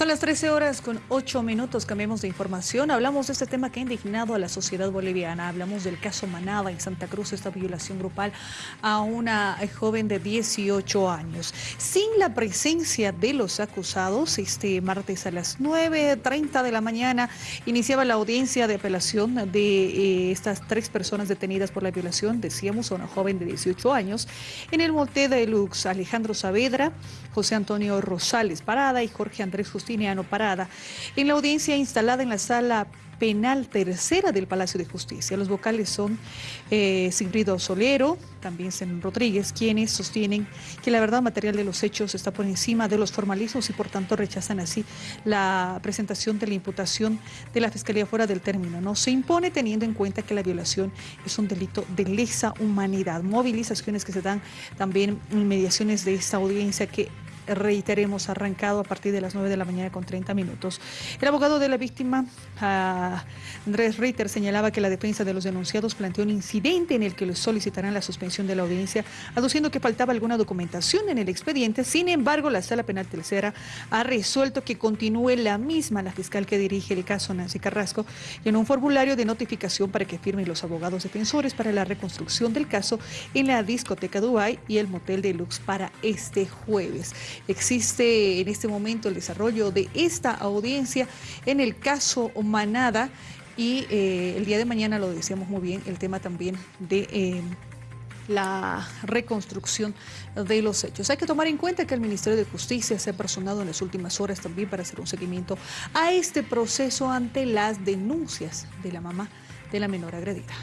Son las 13 horas con 8 minutos, cambiamos de información. Hablamos de este tema que ha indignado a la sociedad boliviana. Hablamos del caso Manaba en Santa Cruz, esta violación grupal a una joven de 18 años. Sin la presencia de los acusados, este martes a las 9.30 de la mañana iniciaba la audiencia de apelación de eh, estas tres personas detenidas por la violación, decíamos, a una joven de 18 años, en el motel de Lux, Alejandro Saavedra, José Antonio Rosales Parada y Jorge Andrés Justiniano Parada, en la audiencia instalada en la sala penal tercera del Palacio de Justicia. Los vocales son eh, Sigrido Solero, también Zen Rodríguez, quienes sostienen que la verdad material de los hechos está por encima de los formalismos y por tanto rechazan así la presentación de la imputación de la Fiscalía fuera del término. No se impone teniendo en cuenta que la violación es un delito de lesa humanidad. Movilizaciones que se dan también en mediaciones de esta audiencia que reiteremos, arrancado a partir de las 9 de la mañana con 30 minutos. El abogado de la víctima, Andrés Ritter, señalaba que la defensa de los denunciados planteó un incidente en el que solicitarán la suspensión de la audiencia, aduciendo que faltaba alguna documentación en el expediente. Sin embargo, la sala penal tercera ha resuelto que continúe la misma la fiscal que dirige el caso, Nancy Carrasco, en un formulario de notificación para que firmen los abogados defensores para la reconstrucción del caso en la discoteca Dubai y el motel de Lux para este jueves. Existe en este momento el desarrollo de esta audiencia en el caso Manada y eh, el día de mañana lo decíamos muy bien, el tema también de... Eh, la reconstrucción de los hechos. Hay que tomar en cuenta que el Ministerio de Justicia se ha personado en las últimas horas también para hacer un seguimiento a este proceso ante las denuncias de la mamá de la menor agredida.